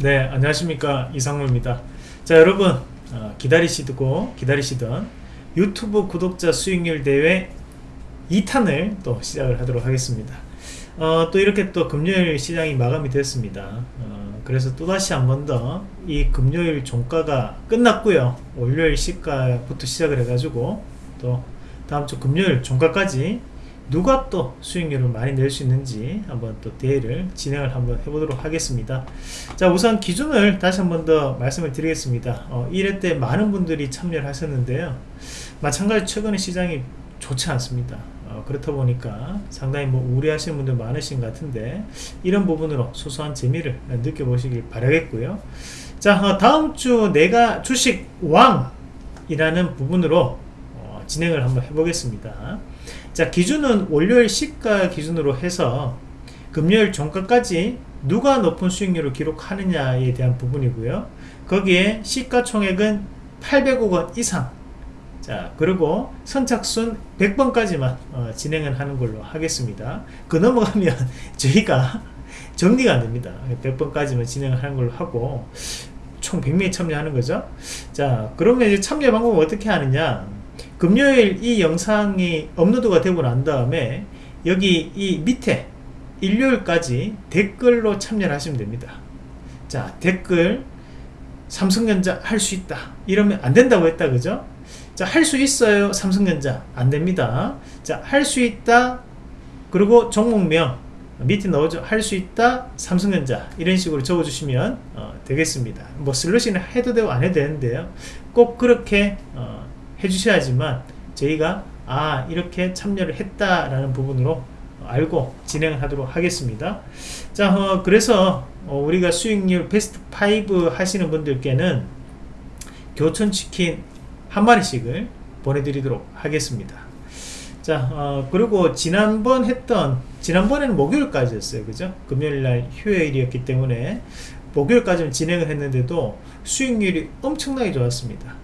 네 안녕하십니까. 이상무입니다. 자 여러분 어, 기다리시고 기다리시던 유튜브 구독자 수익률 대회 2탄을 또 시작을 하도록 하겠습니다. 어, 또 이렇게 또 금요일 시장이 마감이 됐습니다. 어, 그래서 또다시 한 번 더 이 금요일 종가가 끝났고요. 월요일 시가부터 시작을 해가지고 또 다음 주 금요일 종가까지 누가 또 수익률을 많이 낼 수 있는지 한번 또 대회를 진행을 한번 해보도록 하겠습니다. 자 우선 기준을 다시 한번 더 말씀을 드리겠습니다. 어, 1회 때 많은 분들이 참여를 하셨는데요. 마찬가지 최근에 시장이 좋지 않습니다. 어, 그렇다 보니까 상당히 뭐 우려하시는 분들 많으신 것 같은데 이런 부분으로 소소한 재미를 느껴보시길 바라겠고요. 자 어, 다음 주 내가 주식 왕 이라는 부분으로 어, 진행을 한번 해보겠습니다 자 기준은 월요일 시가 기준으로 해서 금요일 종가까지 누가 높은 수익률을 기록하느냐에 대한 부분이고요. 거기에 시가총액은 800억원 이상. 자 그리고 선착순 100번까지만 어, 진행을 하는 걸로 하겠습니다. 그 넘어가면 저희가 정리가 안됩니다. 100번까지만 진행을 하는 걸로 하고 총 100명이 참여하는 거죠. 자 그러면 이제 참여 방법은 어떻게 하느냐 금요일 이 영상이 업로드가 되고 난 다음에 여기 이 밑에 일요일까지 댓글로 참여를 하시면 됩니다. 자 댓글 삼성전자 할 수 있다. 이러면 안 된다고 했다 그죠? 자 할 수 있어요. 삼성전자. 안 됩니다. 자 할 수 있다. 그리고 종목명 밑에 넣어줘. 할 수 있다. 삼성전자. 이런 식으로 적어주시면 어, 되겠습니다. 뭐 슬러시는 해도 되고 안 해도 되는데요. 꼭 그렇게 어, 해주셔야지만 저희가 아 이렇게 참여를 했다라는 부분으로 알고 진행을 하도록 하겠습니다. 자 어, 그래서 어, 우리가 수익률 베스트 5 하시는 분들께는 교촌치킨 한 마리씩을 보내드리도록 하겠습니다. 자 어, 그리고 지난번 했던 지난번에는 목요일까지였어요. 그죠? 금요일날 휴일이었기 때문에 목요일까지는 진행을 했는데도 수익률이 엄청나게 좋았습니다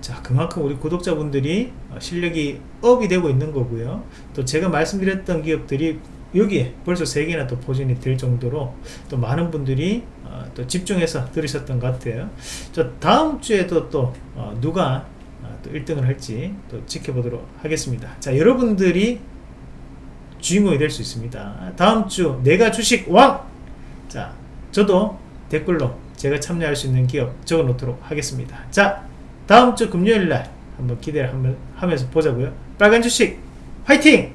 자 그만큼 우리 구독자분들이 어, 실력이 업이 되고 있는 거고요. 또 제가 말씀드렸던 기업들이 여기에 벌써 3개나 또 포진이 될 정도로 또 많은 분들이 어, 또 집중해서 들으셨던 것 같아요. 저 다음 주에도 또 어, 누가 어, 또 1등을 할지 또 지켜보도록 하겠습니다. 자 여러분들이 주인공이 될 수 있습니다. 다음 주 내가 주식 왕! 자 저도 댓글로 제가 참여할 수 있는 기업 적어 놓도록 하겠습니다. 자 다음 주 금요일날 한번 기대를 한번 하면서 보자고요 빨간 주식 화이팅!